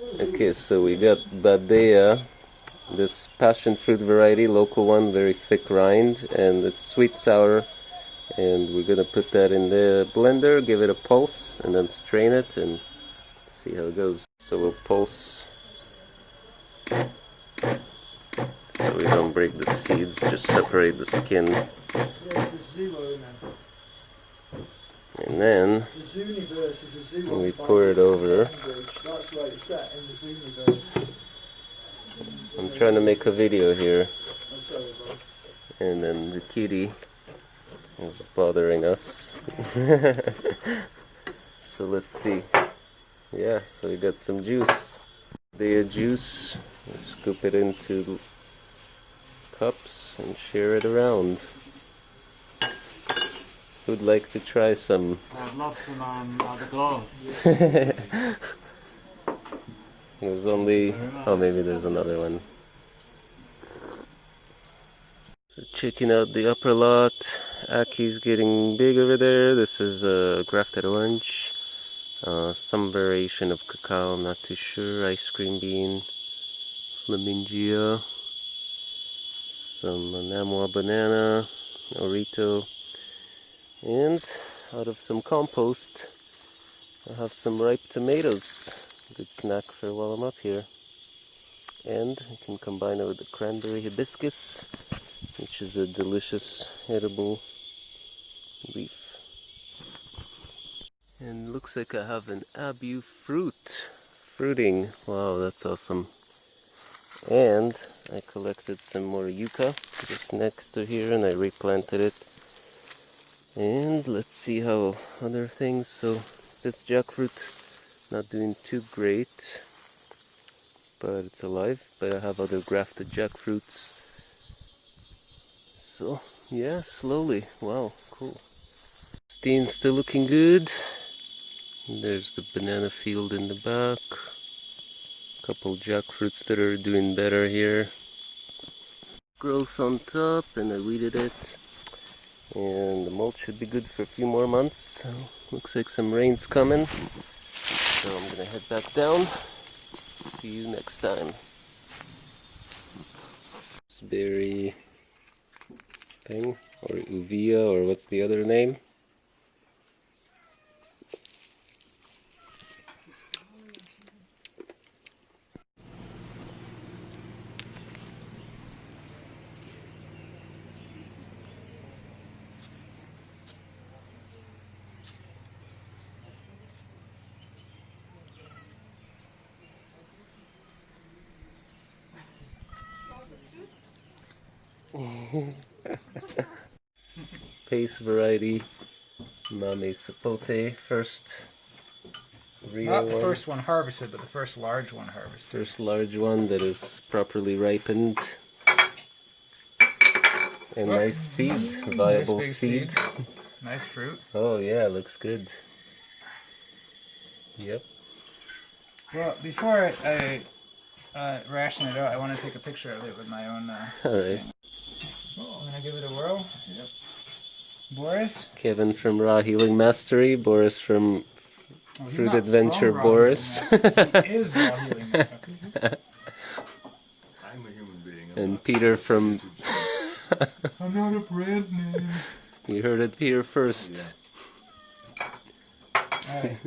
Okay, so we got Badea, this passion fruit variety, local one, very thick rind, and it's sweet sour. And we're gonna put that in the blender, give it a pulse, and then strain it and see how it goes. So we'll pulse so we don't break the seeds, just separate the skin. And then we pour it over. I'm trying to make a video here. And then the kitty is bothering us. so let's see. Yeah, so we got some juice. The juice, scoop it into cups and share it around. Who'd like to try some? I'd love some um, uh, the glass. There's only, oh maybe there's another one. So checking out the upper lot. Aki's getting big over there. This is a grafted orange. Uh, some variation of cacao, I'm not too sure. Ice cream bean. Flemingia. Some Namwa banana. Orito. And out of some compost, I have some ripe tomatoes. Good snack for while I'm up here. And I can combine it with the cranberry hibiscus, which is a delicious edible leaf. And looks like I have an abiu fruit. Fruiting. Wow, that's awesome. And I collected some more yucca just next to here and I replanted it and let's see how other things so this jackfruit not doing too great but it's alive but I have other grafted jackfruits. So yeah slowly wow cool. Steen's still looking good. There's the banana field in the back. A couple jackfruits that are doing better here. Growth on top and I weeded it and the mulch should be good for a few more months. So looks like some rain's coming. So I'm gonna head back down. See you next time. Berry thing or uvia or what's the other name Pace variety Mamey Sapote first real Not the one. first one harvested, but the first large one harvested. First large one that is properly ripened. A nice seed, viable big seed. seed. Nice fruit. Oh yeah, looks good. Yep. Well, before I, I uh, ration it out, I want to take a picture of it with my own. Uh, Alright. oh, I'm gonna give it a whirl. Yep. Boris. Kevin from Raw Healing Mastery, Boris from Oh, Fruit Adventure from Boris. He is raw healing. Master. I'm a human being. and Peter from I'm not a brand name. you heard it here first. Yeah. Alright.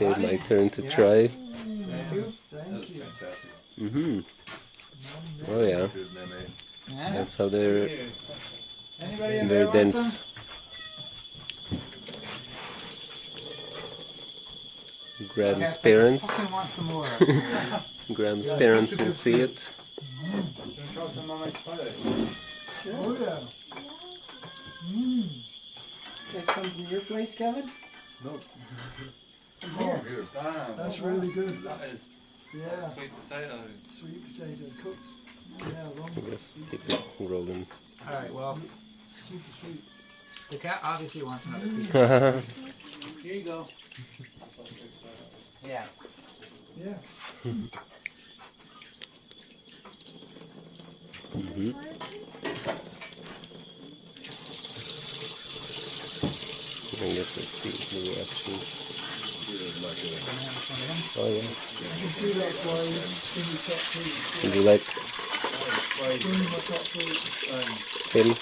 Okay, my turn to Yeah. try. Thank you. That was fantastic. Mm-hmm. Oh yeah. Good meme. Yeah. That's how they're Anybody in very there dense. some? Graham's Yes, parents. want some more. Graham's parents will see it. Do you try some on my spider? Oh yeah. Mmm. Does that come from your place, Kevin? No. Oh, Here. Damn. That's really good. That is Yeah. sweet potato. Sweet potato cooks. Yeah, I long, guess keep it rolling. Alright, well, super sweet. the cat obviously wants another piece. Here you go. Yeah. Yeah. Mm-hmm. I guess let's see the reaction. Oh yeah. Would you like him?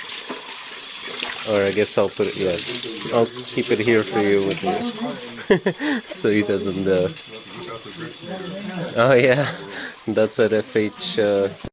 Or I guess I'll put it. Yeah, I'll keep it here for you with me, so he doesn't. Uh... Oh yeah, that's at FH. Uh...